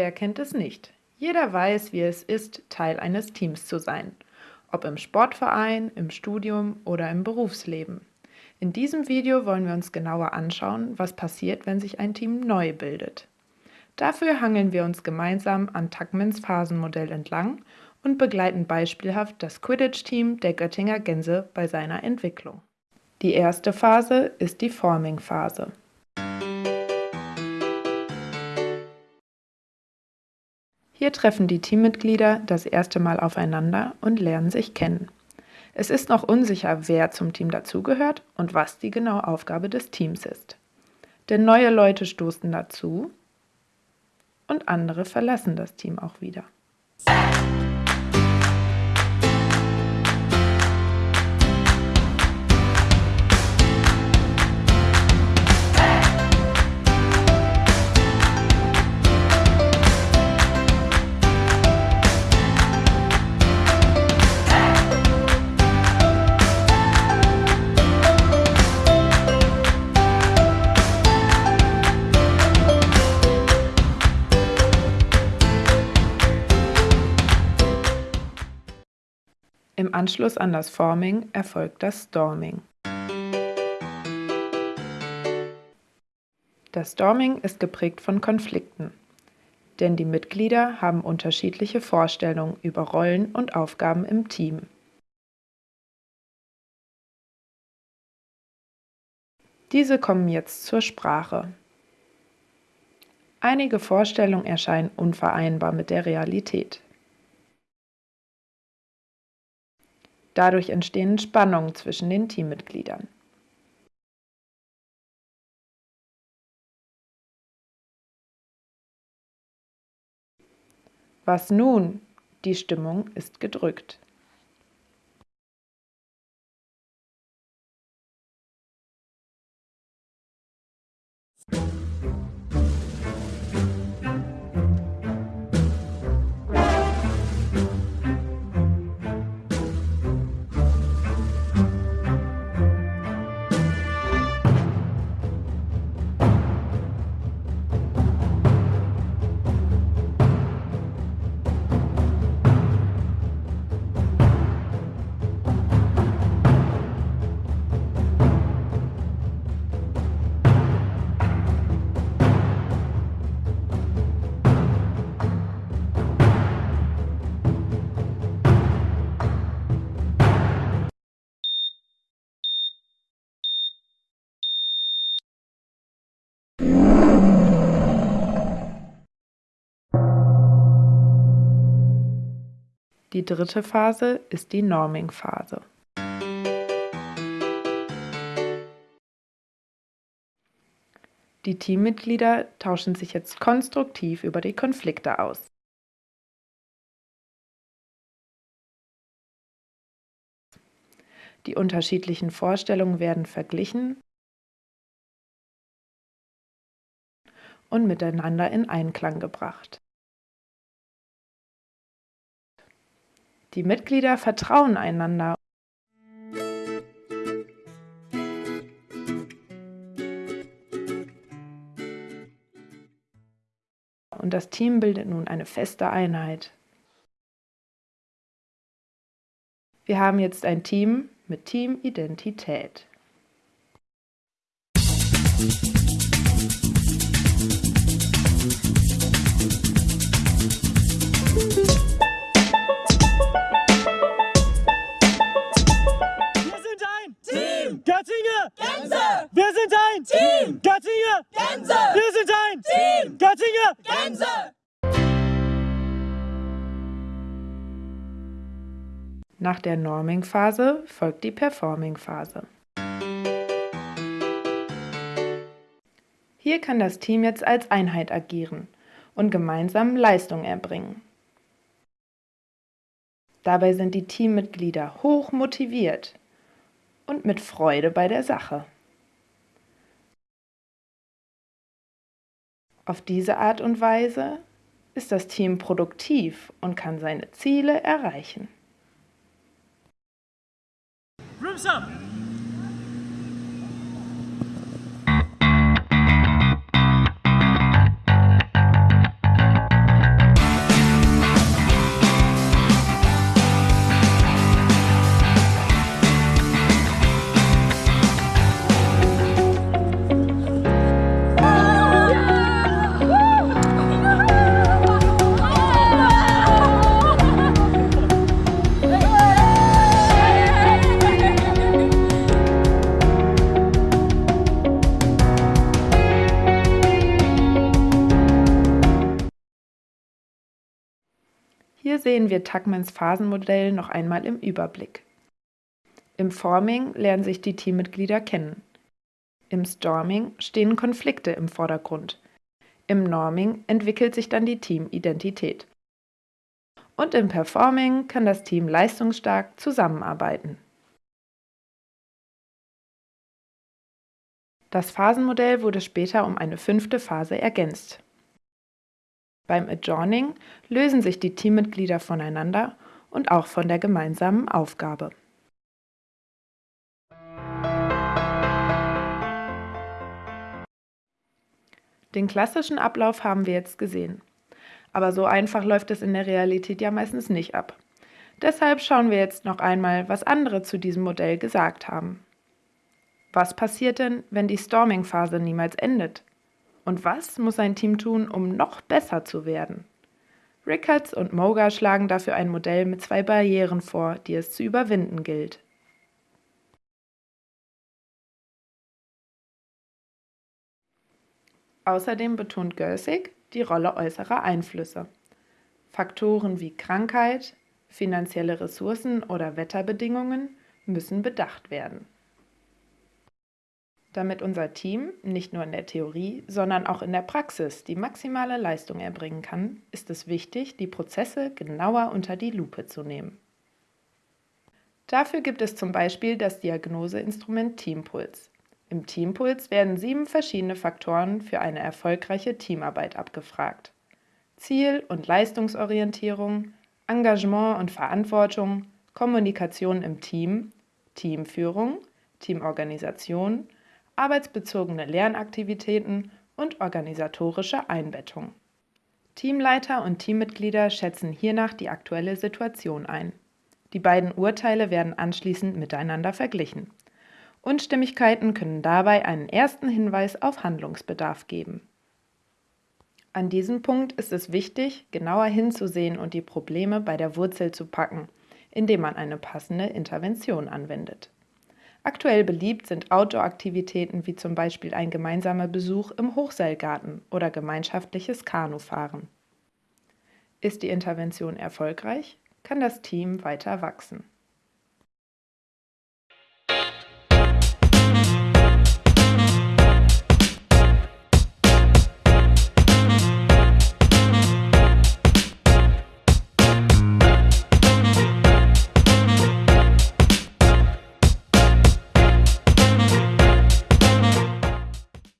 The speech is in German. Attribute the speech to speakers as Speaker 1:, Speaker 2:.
Speaker 1: Wer kennt es nicht? Jeder weiß, wie es ist, Teil eines Teams zu sein. Ob im Sportverein, im Studium oder im Berufsleben. In diesem Video wollen wir uns genauer anschauen, was passiert, wenn sich ein Team neu bildet. Dafür hangeln wir uns gemeinsam an Tuckmans Phasenmodell entlang und begleiten beispielhaft das Quidditch-Team der Göttinger Gänse bei seiner Entwicklung. Die erste Phase ist die Forming-Phase. Hier treffen die Teammitglieder das erste Mal aufeinander und lernen sich kennen. Es ist noch unsicher, wer zum Team dazugehört und was die genaue Aufgabe des Teams ist. Denn neue Leute stoßen dazu und andere verlassen das Team auch wieder. Anschluss an das Forming erfolgt das Storming. Das Storming ist geprägt von Konflikten, denn die Mitglieder haben unterschiedliche Vorstellungen über Rollen und Aufgaben im Team. Diese kommen jetzt zur Sprache. Einige Vorstellungen erscheinen unvereinbar mit der Realität. Dadurch entstehen Spannungen zwischen den Teammitgliedern. Was nun? Die Stimmung ist gedrückt. Die dritte Phase ist die Norming-Phase. Die Teammitglieder tauschen sich jetzt konstruktiv über die Konflikte aus. Die unterschiedlichen Vorstellungen werden verglichen und miteinander in Einklang gebracht. Die Mitglieder vertrauen einander. Und das Team bildet nun eine feste Einheit. Wir haben jetzt ein Team mit Teamidentität.
Speaker 2: Team Göttingen Gänse. Wir sind ein Team Göttingen Gänse.
Speaker 1: Nach der Norming-Phase folgt die Performing-Phase. Hier kann das Team jetzt als Einheit agieren und gemeinsam Leistung erbringen. Dabei sind die Teammitglieder hoch motiviert und mit Freude bei der Sache. Auf diese Art und Weise ist das Team produktiv und kann seine Ziele erreichen. Rooms up! Sehen wir Tuckmans Phasenmodell noch einmal im Überblick. Im Forming lernen sich die Teammitglieder kennen. Im Storming stehen Konflikte im Vordergrund. Im Norming entwickelt sich dann die Teamidentität. Und im Performing kann das Team leistungsstark zusammenarbeiten. Das Phasenmodell wurde später um eine fünfte Phase ergänzt. Beim Adjourning lösen sich die Teammitglieder voneinander und auch von der gemeinsamen Aufgabe. Den klassischen Ablauf haben wir jetzt gesehen. Aber so einfach läuft es in der Realität ja meistens nicht ab. Deshalb schauen wir jetzt noch einmal, was andere zu diesem Modell gesagt haben. Was passiert denn, wenn die Storming-Phase niemals endet? Und was muss ein Team tun, um noch besser zu werden? Rickards und Moga schlagen dafür ein Modell mit zwei Barrieren vor, die es zu überwinden gilt. Außerdem betont Görsig die Rolle äußerer Einflüsse. Faktoren wie Krankheit, finanzielle Ressourcen oder Wetterbedingungen müssen bedacht werden. Damit unser Team nicht nur in der Theorie, sondern auch in der Praxis die maximale Leistung erbringen kann, ist es wichtig, die Prozesse genauer unter die Lupe zu nehmen. Dafür gibt es zum Beispiel das Diagnoseinstrument Teampuls. Im Teampuls werden sieben verschiedene Faktoren für eine erfolgreiche Teamarbeit abgefragt. Ziel- und Leistungsorientierung, Engagement und Verantwortung, Kommunikation im Team, Teamführung, Teamorganisation, arbeitsbezogene Lernaktivitäten und organisatorische Einbettung. Teamleiter und Teammitglieder schätzen hiernach die aktuelle Situation ein. Die beiden Urteile werden anschließend miteinander verglichen. Unstimmigkeiten können dabei einen ersten Hinweis auf Handlungsbedarf geben. An diesem Punkt ist es wichtig, genauer hinzusehen und die Probleme bei der Wurzel zu packen, indem man eine passende Intervention anwendet. Aktuell beliebt sind Outdoor-Aktivitäten wie zum Beispiel ein gemeinsamer Besuch im Hochseilgarten oder gemeinschaftliches Kanufahren. Ist die Intervention erfolgreich, kann das Team weiter wachsen.